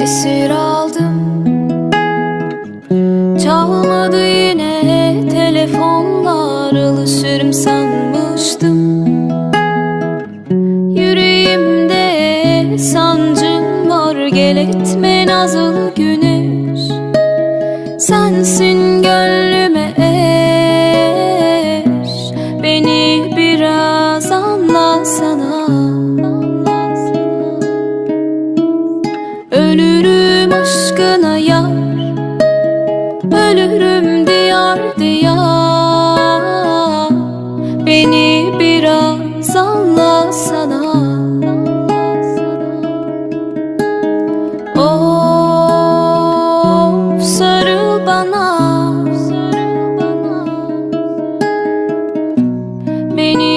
esir aldım. Çalmadı yine telefonlar alışırım sanmıştım. Yüreğimde sancım var gel etme nazlı güneş Sensin gönlüme el aşkına yar Ölürüm diyar diyar. Beni biraz anlasana. Of sarıl bana. Beni